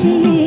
You.